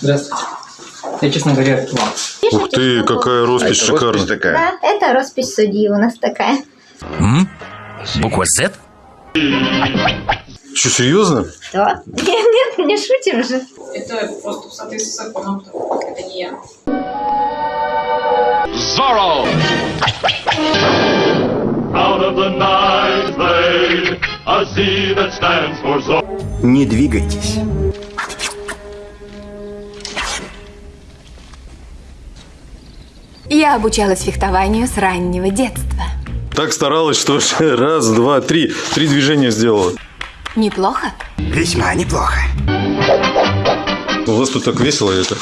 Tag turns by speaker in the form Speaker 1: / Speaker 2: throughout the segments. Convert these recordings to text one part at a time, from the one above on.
Speaker 1: Здравствуйте. Я, честно говоря, вам.
Speaker 2: Ух ты, какая роспись
Speaker 3: А это роспись
Speaker 2: шикарная.
Speaker 3: такая.
Speaker 4: Да, это роспись судьи у нас такая.
Speaker 5: М? Буква Z?
Speaker 2: Что, серьезно?
Speaker 4: Что? Нет, нет, не шутим же.
Speaker 6: Это просто в соответствии с законом, это не я.
Speaker 7: Zorro! Out of the night blade, a Z that stands for Zorro.
Speaker 3: Не двигайтесь.
Speaker 8: Я обучалась фехтованию с раннего детства.
Speaker 2: Так старалась, что раз, два, три. Три движения сделала.
Speaker 8: Неплохо?
Speaker 3: Весьма неплохо.
Speaker 2: У вас тут так весело это.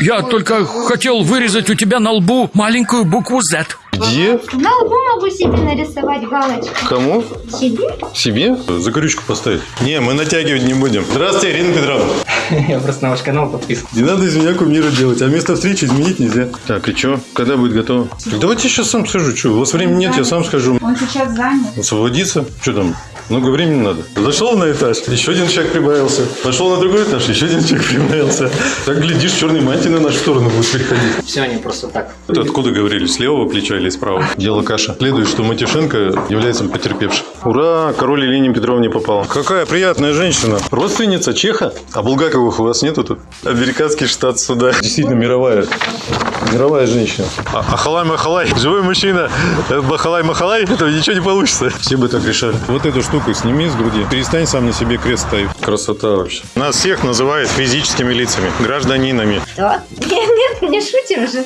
Speaker 5: Я только хотел вырезать у тебя на лбу маленькую букву Z.
Speaker 2: Где?
Speaker 4: На лбу могу себе нарисовать галочку.
Speaker 2: Кому?
Speaker 4: Себе?
Speaker 2: Себе? Закорючку поставить. Не, мы натягивать не будем. Здравствуйте, Ирина Петровна.
Speaker 1: Я просто на ваш канал подписан.
Speaker 2: Не надо из меня кумира делать, а место встречи изменить нельзя. Так, и что? Когда будет готово? Так давайте я сейчас сам схожу. Что, у вас времени нет, я сам схожу.
Speaker 6: Он сейчас занят.
Speaker 2: Освободиться? Что там? Много времени надо. Зашел на этаж, еще один человек прибавился. Пошел на другой этаж, еще один человек прибавился. Так, глядишь, черный мантий на нашу сторону будет приходить.
Speaker 1: Все они просто так.
Speaker 2: Это откуда говорили? С левого плеча или с правого? Дело каша. Следует, что Матюшенко является потерпевшим. Ура! Король Елене Петровне попала. Какая приятная женщина. Родственница Чеха? А Булгаковых у вас нету тут? Американский штат суда. Действительно мировая. Мировая женщина. А, Ахалай-махалай. Живой мужчина. Бахалай-махалай. Этого ничего не получится. Все бы так решали. Вот эту штуку сними с груди. Перестань сам на себе крест ставить. Красота вообще. Нас всех называют физическими лицами. Гражданинами.
Speaker 4: Что? Нет, нет, не шутим же.